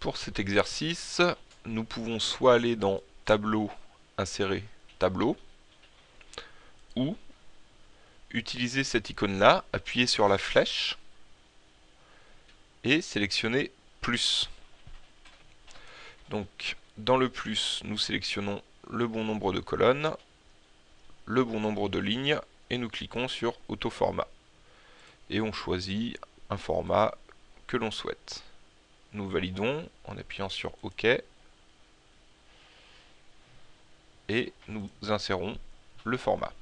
pour cet exercice, nous pouvons soit aller dans Tableau, insérer Tableau, ou utiliser cette icône-là, appuyer sur la flèche, et sélectionner Plus. Donc, dans le plus, nous sélectionnons le bon nombre de colonnes, le bon nombre de lignes, et nous cliquons sur Auto-format. Et on choisit un format que l'on souhaite. Nous validons en appuyant sur OK. Et nous insérons le format.